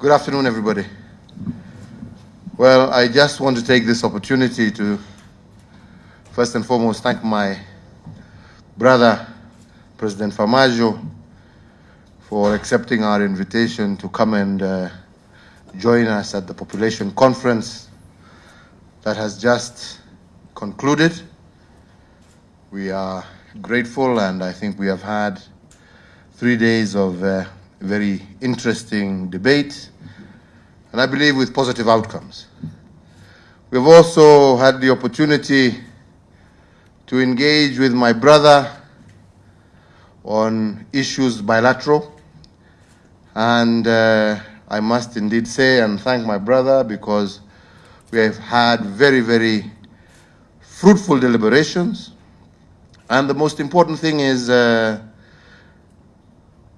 Good afternoon, everybody. Well, I just want to take this opportunity to first and foremost thank my brother, President Farmajo, for accepting our invitation to come and uh, join us at the population conference that has just concluded. We are grateful, and I think we have had three days of uh, very interesting debate, and I believe with positive outcomes. We've also had the opportunity to engage with my brother on issues bilateral, and uh, I must indeed say and thank my brother because we have had very, very fruitful deliberations. And the most important thing is uh,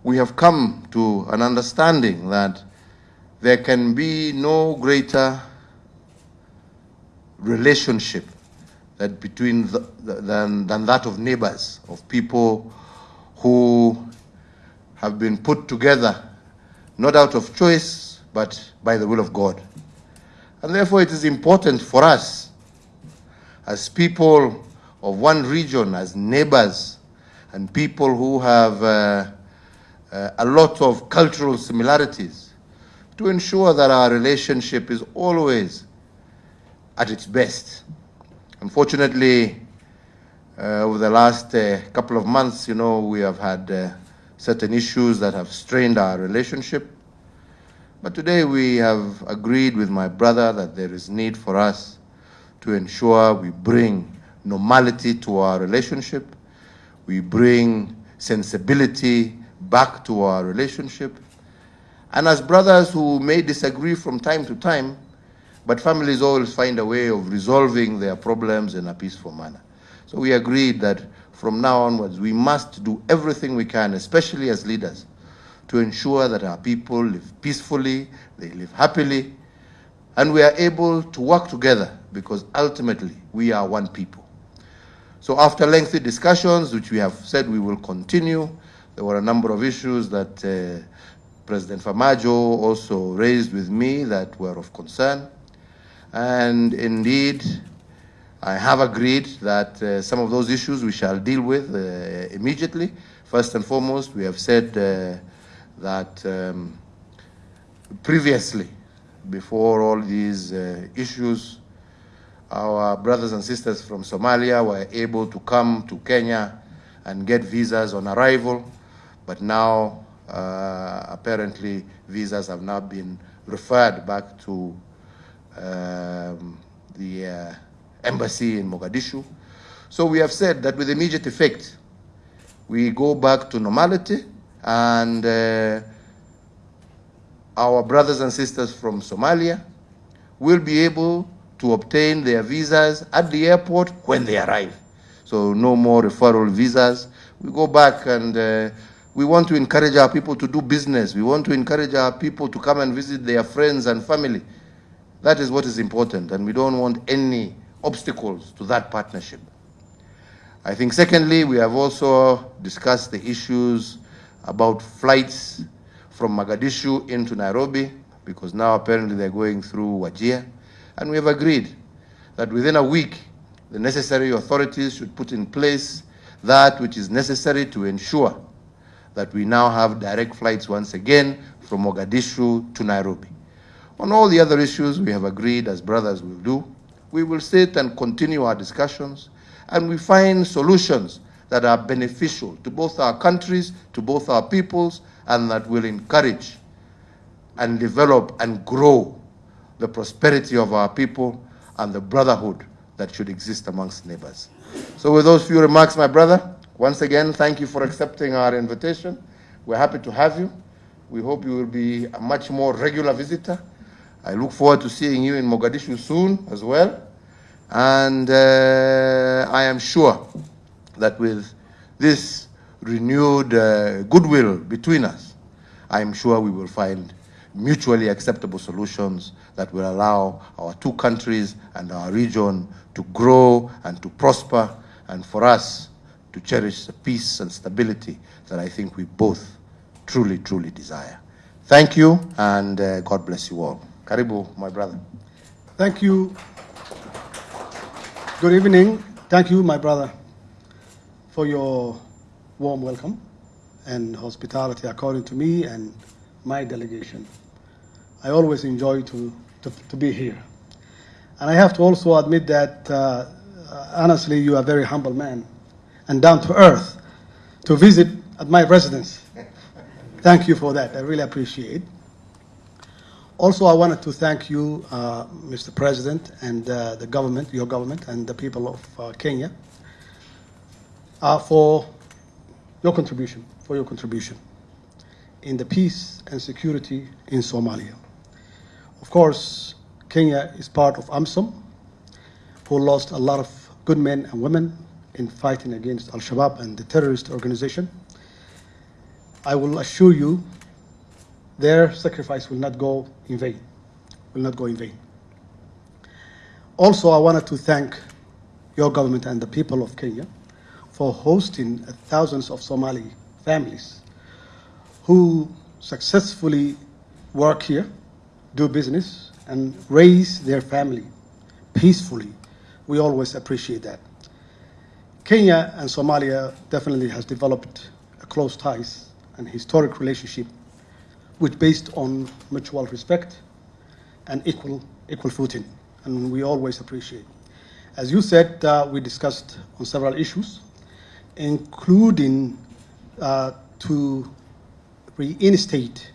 we have come to an understanding that there can be no greater relationship that between the, than, than that of neighbors, of people who have been put together not out of choice, but by the will of God. And therefore, it is important for us, as people of one region, as neighbors, and people who have uh, uh, a lot of cultural similarities, to ensure that our relationship is always at its best. Unfortunately, uh, over the last uh, couple of months, you know, we have had uh, certain issues that have strained our relationship. But today we have agreed with my brother that there is need for us to ensure we bring normality to our relationship, we bring sensibility back to our relationship. And as brothers who may disagree from time to time, but families always find a way of resolving their problems in a peaceful manner. So we agreed that from now onwards, we must do everything we can, especially as leaders, to ensure that our people live peacefully, they live happily, and we are able to work together because ultimately we are one people. So after lengthy discussions, which we have said we will continue, there were a number of issues that uh, President Farmajo also raised with me that were of concern. And indeed, I have agreed that uh, some of those issues we shall deal with uh, immediately. First and foremost, we have said uh, that um, previously, before all these uh, issues, our brothers and sisters from Somalia were able to come to Kenya and get visas on arrival, but now uh, apparently visas have now been referred back to um, the uh, embassy in Mogadishu. So we have said that with immediate effect, we go back to normality and uh, our brothers and sisters from Somalia will be able to obtain their visas at the airport when they arrive. So no more referral visas. We go back and uh, we want to encourage our people to do business. We want to encourage our people to come and visit their friends and family. That is what is important, and we don't want any obstacles to that partnership. I think secondly, we have also discussed the issues about flights from Mogadishu into Nairobi, because now apparently they're going through Wajir. And we have agreed that within a week, the necessary authorities should put in place that which is necessary to ensure that we now have direct flights once again from Mogadishu to Nairobi. On all the other issues, we have agreed, as brothers will do, we will sit and continue our discussions, and we find solutions that are beneficial to both our countries, to both our peoples, and that will encourage and develop and grow the prosperity of our people and the brotherhood that should exist amongst neighbors. So with those few remarks, my brother, once again, thank you for accepting our invitation. We're happy to have you. We hope you will be a much more regular visitor. I look forward to seeing you in Mogadishu soon as well. And uh, I am sure that with this renewed uh, goodwill between us, I am sure we will find mutually acceptable solutions that will allow our two countries and our region to grow and to prosper, and for us to cherish the peace and stability that I think we both truly, truly desire. Thank you, and uh, God bless you all. Karibu, my brother. Thank you. Good evening. Thank you, my brother, for your warm welcome and hospitality according to me and my delegation. I always enjoy to, to, to be here. And I have to also admit that, uh, honestly, you are a very humble man and down to earth to visit at my residence. Thank you for that. I really appreciate. Also, I wanted to thank you, uh, Mr. President, and uh, the government, your government, and the people of uh, Kenya uh, for your contribution, for your contribution in the peace and security in Somalia. Of course, Kenya is part of AMISOM, who lost a lot of good men and women in fighting against Al Shabaab and the terrorist organization. I will assure you their sacrifice will not go in vain, will not go in vain. Also, I wanted to thank your government and the people of Kenya for hosting thousands of Somali families who successfully work here, do business, and raise their family peacefully. We always appreciate that. Kenya and Somalia definitely has developed a close ties and historic relationship which based on mutual respect and equal, equal footing, and we always appreciate. As you said, uh, we discussed on several issues, including uh, to reinstate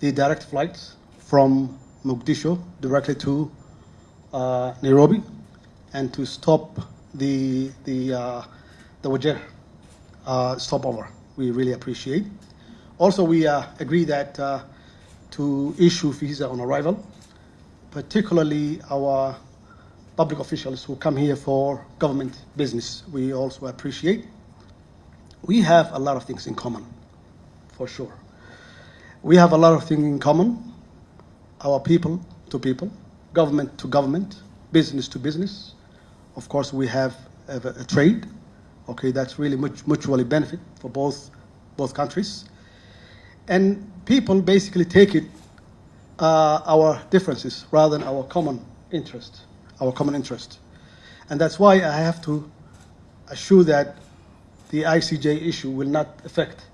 the direct flights from Mogadishu directly to uh, Nairobi, and to stop the the uh, the Wajir uh, stopover. We really appreciate. Also, we uh, agree that uh, to issue visa on arrival, particularly our public officials who come here for government business, we also appreciate. We have a lot of things in common, for sure. We have a lot of things in common, our people to people, government to government, business to business. Of course, we have a, a trade, okay, that's really much, mutually benefit for both, both countries. And people basically take it uh, our differences rather than our common interest, our common interest. And that's why I have to assure that the ICJ issue will not affect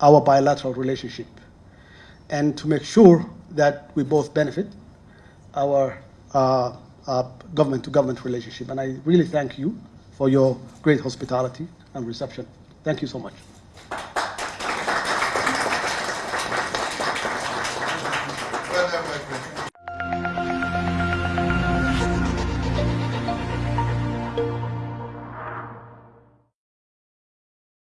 our bilateral relationship. And to make sure that we both benefit our uh, Uh, government to government relationship. And I really thank you for your great hospitality and reception. Thank you so much.